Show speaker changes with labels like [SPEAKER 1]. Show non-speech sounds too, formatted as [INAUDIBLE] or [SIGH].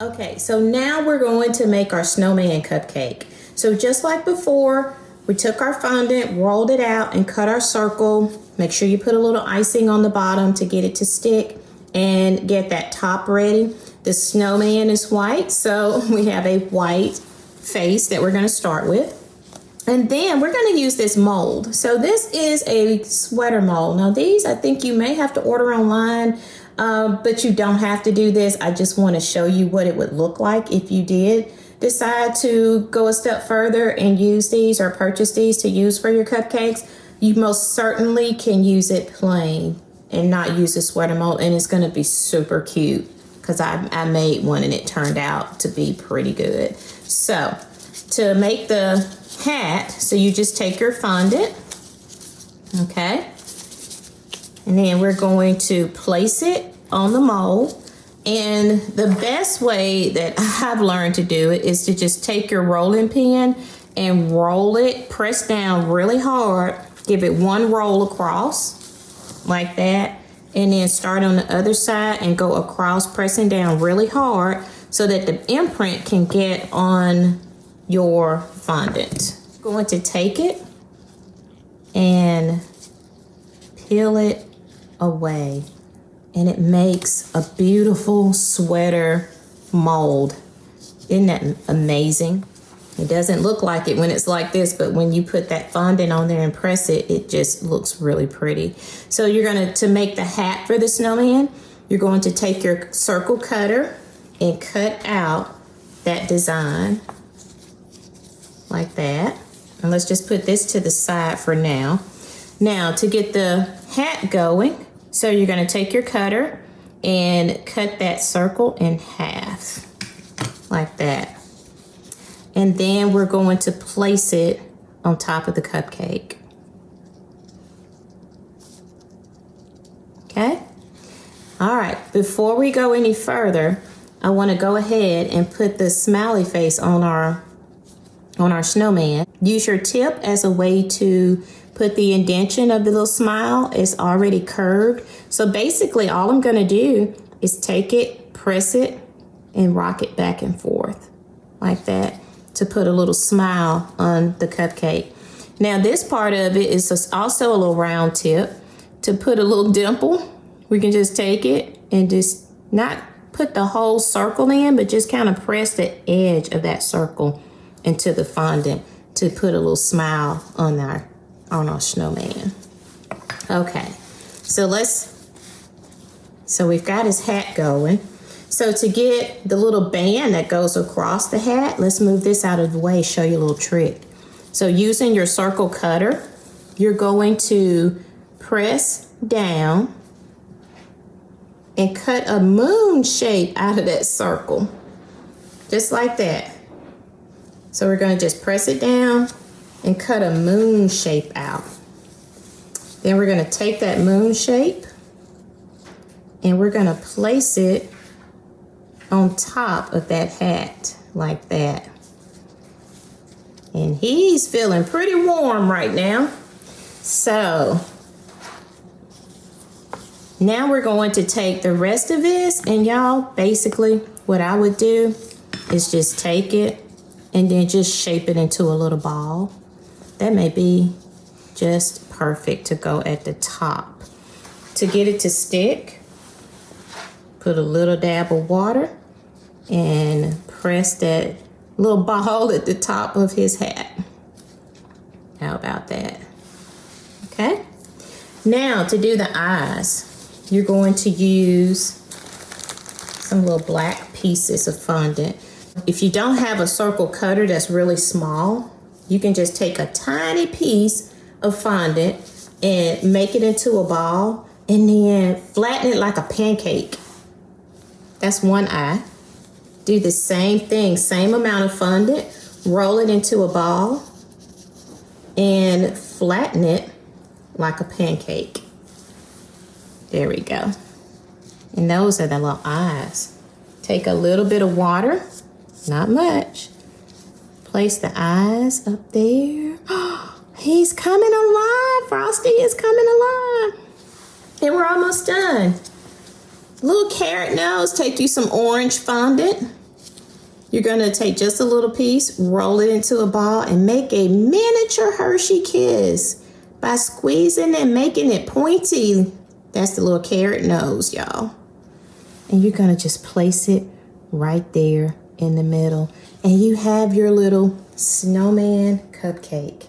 [SPEAKER 1] Okay, so now we're going to make our snowman cupcake. So just like before, we took our fondant, rolled it out, and cut our circle. Make sure you put a little icing on the bottom to get it to stick and get that top ready. The snowman is white, so [LAUGHS] we have a white face that we're gonna start with. And then we're gonna use this mold. So this is a sweater mold. Now these, I think you may have to order online. Um, but you don't have to do this. I just want to show you what it would look like if you did decide to go a step further and use these or purchase these to use for your cupcakes. You most certainly can use it plain and not use a sweater mold and it's going to be super cute because I, I made one and it turned out to be pretty good. So to make the hat, so you just take your fondant, okay? And then we're going to place it on the mold. And the best way that [LAUGHS] I've learned to do it is to just take your rolling pin and roll it, press down really hard, give it one roll across like that, and then start on the other side and go across, pressing down really hard so that the imprint can get on your fondant. Going to take it and peel it away and it makes a beautiful sweater mold. Isn't that amazing? It doesn't look like it when it's like this, but when you put that fondant on there and press it, it just looks really pretty. So you're gonna, to make the hat for the snowman, you're going to take your circle cutter and cut out that design like that. And let's just put this to the side for now. Now to get the hat going, so you're gonna take your cutter and cut that circle in half, like that. And then we're going to place it on top of the cupcake. Okay? All right, before we go any further, I wanna go ahead and put the smiley face on our, on our snowman. Use your tip as a way to put the indentation of the little smile. It's already curved. So basically all I'm gonna do is take it, press it, and rock it back and forth like that to put a little smile on the cupcake. Now this part of it is also a little round tip. To put a little dimple, we can just take it and just not put the whole circle in, but just kind of press the edge of that circle into the fondant to put a little smile on our Oh, on our snowman. Okay, so let's, so we've got his hat going. So to get the little band that goes across the hat, let's move this out of the way, show you a little trick. So using your circle cutter, you're going to press down and cut a moon shape out of that circle, just like that. So we're gonna just press it down and cut a moon shape out. Then we're gonna take that moon shape and we're gonna place it on top of that hat like that. And he's feeling pretty warm right now. So now we're going to take the rest of this and y'all, basically what I would do is just take it and then just shape it into a little ball. That may be just perfect to go at the top. To get it to stick, put a little dab of water and press that little ball [LAUGHS] at the top of his hat. How about that? Okay. Now to do the eyes, you're going to use some little black pieces of fondant. If you don't have a circle cutter that's really small, you can just take a tiny piece of fondant and make it into a ball and then flatten it like a pancake. That's one eye. Do the same thing, same amount of fondant, roll it into a ball and flatten it like a pancake. There we go. And those are the little eyes. Take a little bit of water, not much, Place the eyes up there. [GASPS] He's coming alive. Frosty is coming alive. And we're almost done. Little carrot nose, take you some orange fondant You're going to take just a little piece, roll it into a ball, and make a miniature Hershey kiss by squeezing and making it pointy. That's the little carrot nose, y'all. And you're going to just place it right there in the middle. And you have your little snowman cupcake.